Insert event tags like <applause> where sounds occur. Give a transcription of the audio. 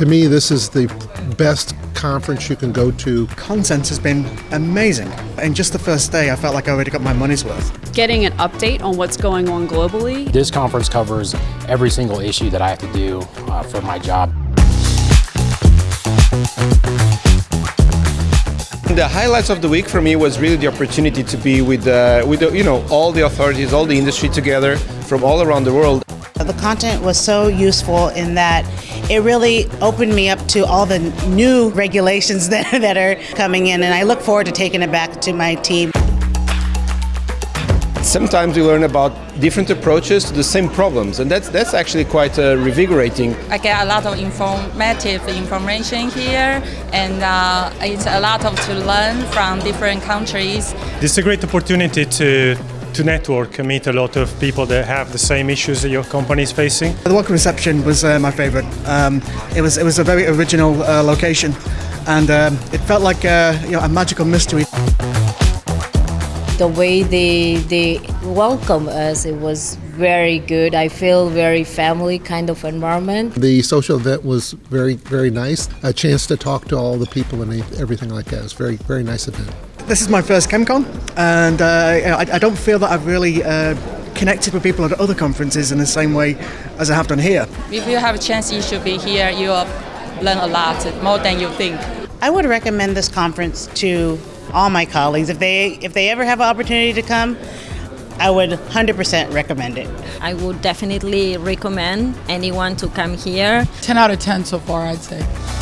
To me, this is the best conference you can go to. Content has been amazing. In just the first day, I felt like I already got my money's worth. Getting an update on what's going on globally. This conference covers every single issue that I have to do uh, for my job. The highlights of the week for me was really the opportunity to be with, uh, with the, you know, all the authorities, all the industry together from all around the world. The content was so useful in that it really opened me up to all the new regulations <laughs> that, that are coming in, and I look forward to taking it back to my team. Sometimes we learn about different approaches to the same problems, and that's that's actually quite uh, revigorating. I get a lot of informative information here, and uh, it's a lot of to learn from different countries. This is a great opportunity to to network and meet a lot of people that have the same issues that your company is facing. The welcome reception was uh, my favourite. Um, it was it was a very original uh, location, and um, it felt like uh, you know, a magical mystery. The way they they welcome us, it was very good. I feel very family kind of environment. The social event was very very nice. A chance to talk to all the people and everything like that. It was very very nice event. This is my first ChemCon, and uh, I, I, don't feel that I've really uh, connected with people at other conferences in the same way as I have done here. If you have a chance, you should be here. You'll learn a lot, more than you think. I would recommend this conference to all my colleagues. If they if they ever have an opportunity to come, I would 100% recommend it. I would definitely recommend anyone to come here. 10 out of 10 so far, I'd say.